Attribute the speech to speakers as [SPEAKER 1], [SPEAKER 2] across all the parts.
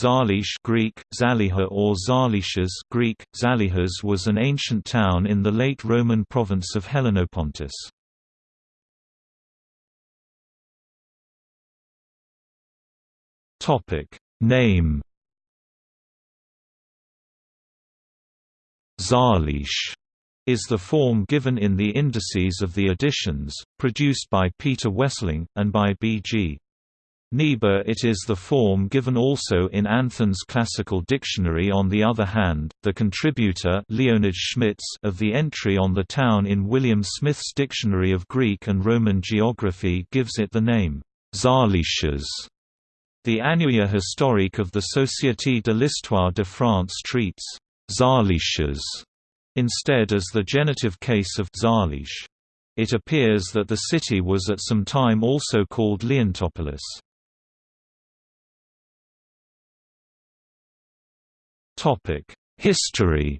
[SPEAKER 1] Zalish Greek, Zaliha or Zalishas Greek, Zalihas was an ancient town in the late Roman province of Helenopontus. Name Zalish is the form given in the indices of the editions, produced by Peter Wesseling, and by B.G. Niebuhr it is the form given also in Anthon's Classical Dictionary on the other hand, the contributor Leonhard Schmitz of the entry on the town in William Smith's Dictionary of Greek and Roman Geography gives it the name, Zalishas. The Annuaire historique of the Société de l'Histoire de France treats Zalishas instead as the genitive case of Zalish. It appears that the city was at some time also called Leontopolis. History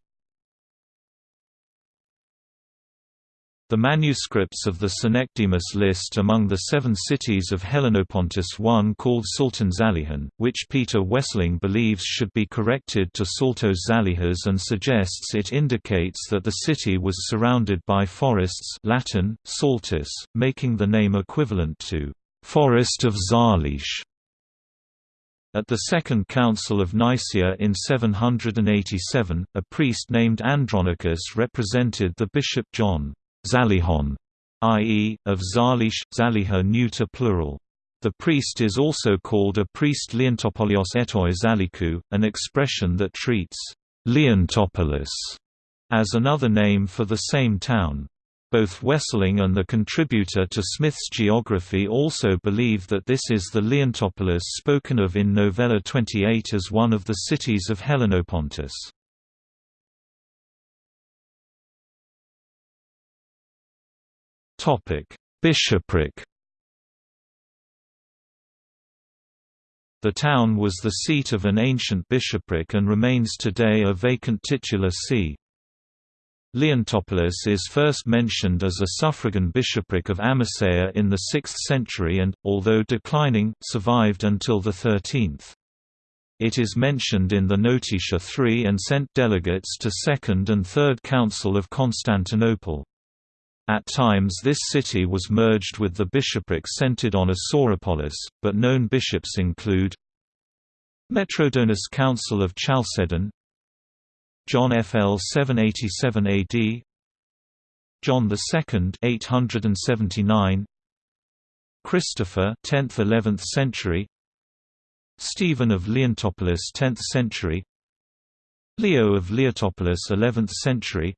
[SPEAKER 1] The manuscripts of the Synecdemus list among the seven cities of Helenopontus one called Sultan Zalihan, which Peter Wesseling believes should be corrected to Sultos Zalihas and suggests it indicates that the city was surrounded by forests Latin, Saltus, making the name equivalent to «forest of Zalish». At the Second Council of Nicaea in 787, a priest named Andronicus represented the bishop John Zalihon, i.e., of Zalish, Zaliha neuter plural. The priest is also called a priest Leontopolios etoi Zalikou, an expression that treats Leontopolis as another name for the same town. Both Wesseling and the contributor to Smith's geography also believe that this is the Leontopolis spoken of in Novella 28 as one of the cities of Helenopontus. Bishopric The town was the seat of an ancient bishopric and remains today a vacant titular see. Leontopolis is first mentioned as a suffragan bishopric of Amasea in the 6th century and, although declining, survived until the 13th. It is mentioned in the Notitia III and sent delegates to Second and Third Council of Constantinople. At times this city was merged with the bishopric centered on Sauropolis, but known bishops include Metrodonus Council of Chalcedon John FL 787 AD John II 879 Christopher 10th 11th century. Stephen of Leontopolis 10th century. Leo of Leontopolis 11th century.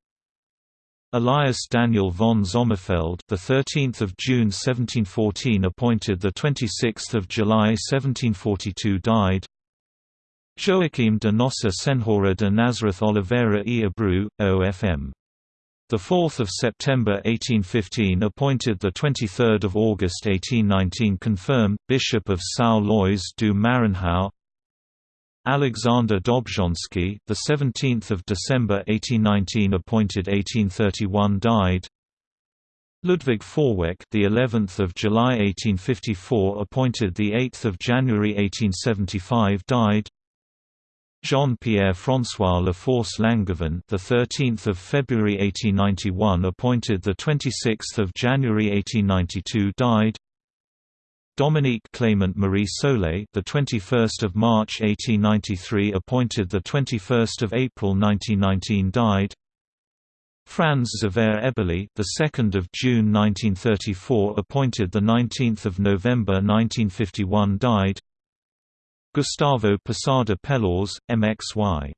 [SPEAKER 1] Elias Daniel von Sommerfeld, the 13th of June 1714 appointed the 26th of July 1742 died. Joachim de Nossa Senhora de Nazareth Oliveira e Abreu, OFM. The 4th of September 1815 appointed the 23rd of August 1819 confirmed Bishop of São Luís do Maranhão. Alexander Dobzhansky, the 17th of December 1819 appointed 1831 died. Ludwig Vorwerk, the 11th of July 1854 appointed the 8th of January 1875 died. Jean-Pierre François Laforce Langevin, the 13th of February 1891, appointed the 26th of January 1892, died. Dominique Clément Marie Solé, the 21st of March 1893, appointed the 21st of April 1919, died. Franz Xaver Eberle, the 2nd of June 1934, appointed the 19th of November 1951, died. Gustavo Posada Peláez, MXY.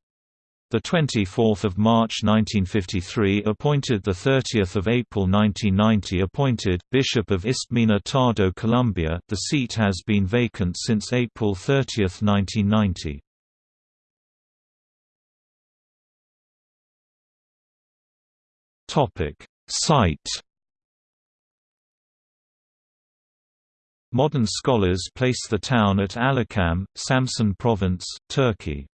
[SPEAKER 1] The 24th of March 1953 appointed the 30th of April 1990 appointed Bishop of Istmina Tadó Colombia. The seat has been vacant since April 30, 1990. Topic: Site Modern scholars place the town at Alaçam, Samsun Province, Turkey.